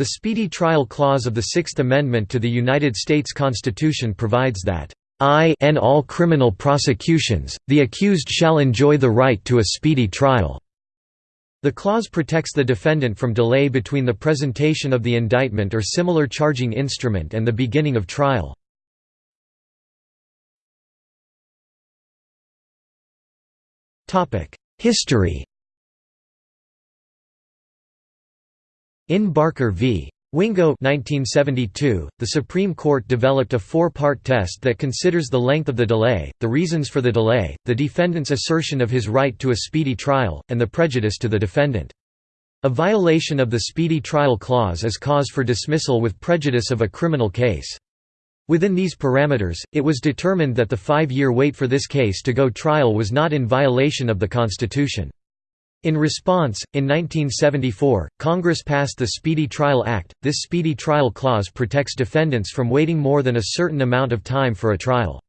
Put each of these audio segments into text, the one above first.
The Speedy Trial Clause of the Sixth Amendment to the United States Constitution provides that, "I in all criminal prosecutions, the accused shall enjoy the right to a speedy trial." The clause protects the defendant from delay between the presentation of the indictment or similar charging instrument and the beginning of trial. History In Barker v. Wingo 1972, the Supreme Court developed a four-part test that considers the length of the delay, the reasons for the delay, the defendant's assertion of his right to a speedy trial, and the prejudice to the defendant. A violation of the Speedy Trial Clause is cause for dismissal with prejudice of a criminal case. Within these parameters, it was determined that the five-year wait for this case to go trial was not in violation of the Constitution. In response, in 1974, Congress passed the Speedy Trial Act. This Speedy Trial Clause protects defendants from waiting more than a certain amount of time for a trial.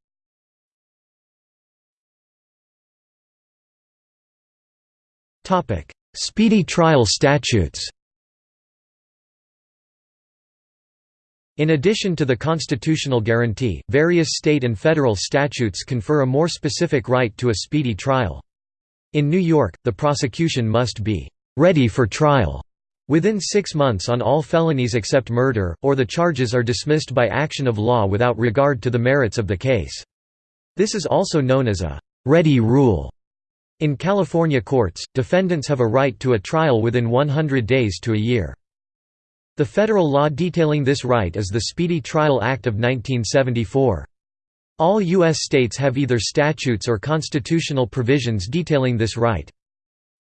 Speedy trial statutes In addition to the constitutional guarantee, various state and federal statutes confer a more specific right to a speedy trial. In New York, the prosecution must be «ready for trial» within six months on all felonies except murder, or the charges are dismissed by action of law without regard to the merits of the case. This is also known as a «ready rule». In California courts, defendants have a right to a trial within 100 days to a year. The federal law detailing this right is the Speedy Trial Act of 1974. All U.S. states have either statutes or constitutional provisions detailing this right.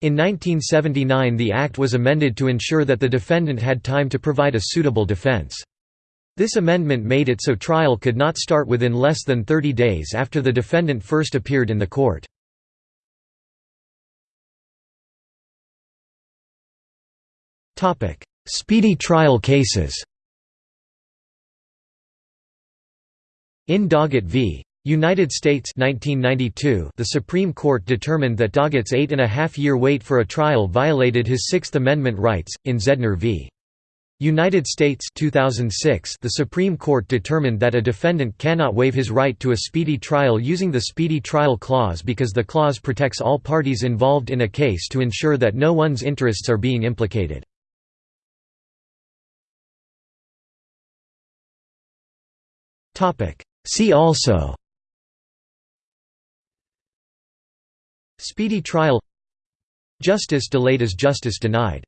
In 1979 the Act was amended to ensure that the defendant had time to provide a suitable defense. This amendment made it so trial could not start within less than 30 days after the defendant first appeared in the court. Speedy trial cases In Doggett v. United States 1992, the Supreme Court determined that Doggett's eight-and-a-half-year wait for a trial violated his Sixth Amendment rights. In Zedner v. United States 2006, the Supreme Court determined that a defendant cannot waive his right to a speedy trial using the Speedy Trial Clause because the clause protects all parties involved in a case to ensure that no one's interests are being implicated. See also Speedy trial Justice delayed is justice denied